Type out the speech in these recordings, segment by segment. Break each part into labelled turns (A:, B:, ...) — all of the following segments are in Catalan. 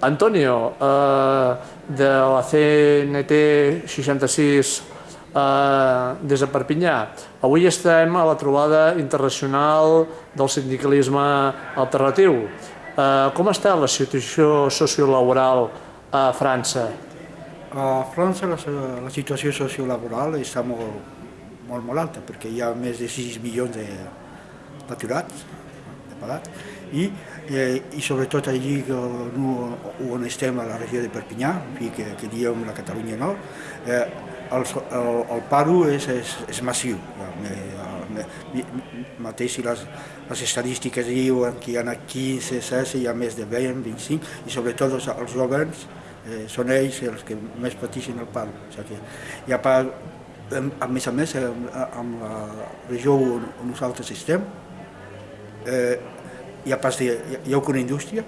A: Antonio, eh, de la CNT 66 eh, des de Perpinyà. Avui estem a la trobada internacional del sindicalisme alternatiu. Eh, com està la situació sociolaboral a França?
B: A França la, la situació sociolaboral està molt, molt, molt alta perquè hi ha més de 6 milions d'aturats, de pagats, i, eh, i sobretot allí on estem a la regió de Perpinyà, que, que diem la Catalunya Nord, eh, el, el, el paro és, és, és massiu. Mateix si les, les estadístiques diuen que hi ha 15, 16, hi ha més de 20, 25, i sobretot els, els governs eh, són ells els que més pateixen el paro. O sigui hi ha pa, a més a més, amb la regió on, on nosaltres estem, eh, hi ha pas de, hi ha una indústria,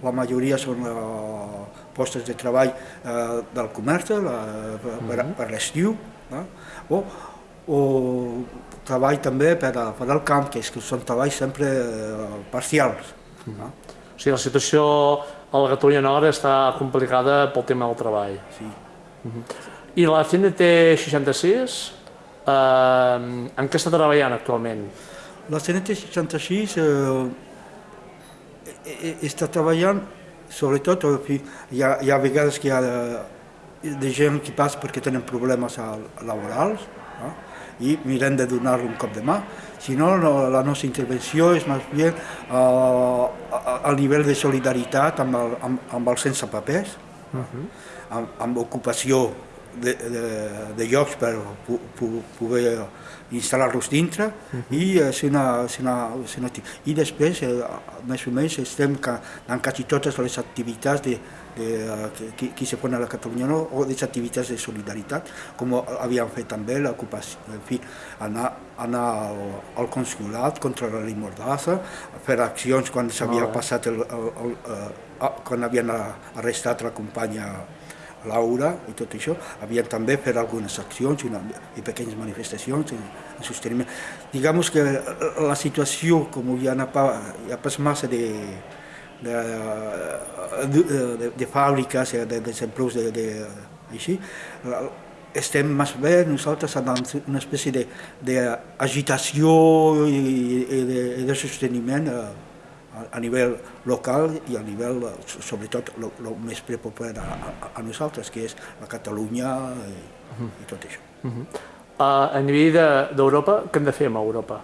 B: la majoria són uh, postes de treball uh, del comerç la, per, per, mhm. per l'estiu, no? o, o treball també per, a, per al camp, que, és, que són treballs sempre uh, parcials. No?
A: O sigui, la situació a la Catalunya Nord està complicada pel tema del treball.
B: Sí.
A: Uh mhm. -huh. I la CNT 66, eh, en què està treballant actualment?
B: La CNT 66 eh, està treballant, sobretot, hi ha, hi ha vegades que hi ha de, de gent que passa perquè tenen problemes laborals, no? i mirem de donar-li un cop de mà. Si no, la nostra intervenció és més bé al nivell de solidaritat amb, el, amb, amb els sense papers, uh -huh. amb, amb ocupació de, de, de llocs per poder instal·lar-los dintre uh -huh. i eh, ser una, ser una, ser una, i després eh, més o menys estem en quasi totes les activitats de, de, eh, que, que se fan a la Catalunya no? o les activitats de solidaritat com havíem fet també l'ocupació en fi, anar, anar al, al consulat contra la llei Mordassa fer accions quan s'havia oh. passat el, el, el, el, quan havien arrestat la companya Laura i tot això, havien també fet algunes accions i, una, i pequeñes manifestacions en, en sosteniment. Diguem que la situació, com hi ha, hi ha pas massa de, de, de, de, de fàbriques, de desempreus de, de, així, estem més bé nosaltres en una espècie d'agitació i, i, de, de sosteniment eh, a nivell local i a nivell, sobretot, el més prepopular a, a, a nosaltres, que és la Catalunya i, uh -huh. i tot això. Uh -huh.
A: uh, a nivell d'Europa, de, què hem de fer amb Europa?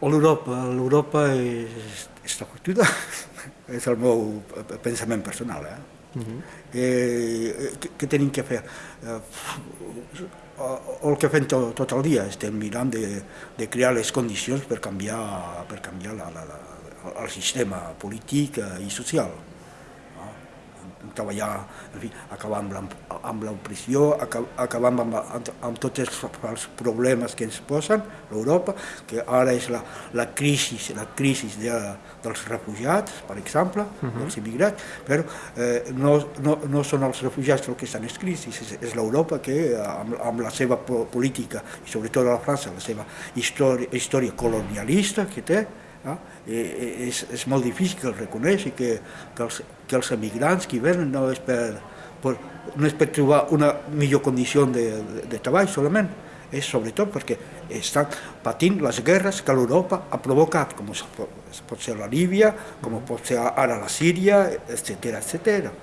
B: L'Europa, l'Europa és, està fotuda, és el meu pensament personal. Eh? Uh -huh. eh, què, què tenim que fer? Eh, el que fem tot, tot el dia, estem mirant de, de crear les condicions per canviar, per canviar la, la, la, el sistema polític i social treballar, en fi, acabar amb, l'opressió, acabar amb, amb, amb tots els, els problemes que ens posen, l'Europa, que ara és la, la crisi, la crisi de, dels refugiats, per exemple, uh -huh. dels immigrats, però eh, no, no, no són els refugiats els que estan en crisi, és, és l'Europa que, amb, amb la seva política, i sobretot la França, la seva història, història colonialista que té, no? I, és, és molt difícil que el reconeixi, que, que, els, que els emigrants que venen no és per, per, no és per trobar una millor condició de, de, de treball solament, és sobretot perquè estan patint les guerres que l'Europa ha provocat, com pot ser la Líbia, com pot ser ara la Síria, etc etc.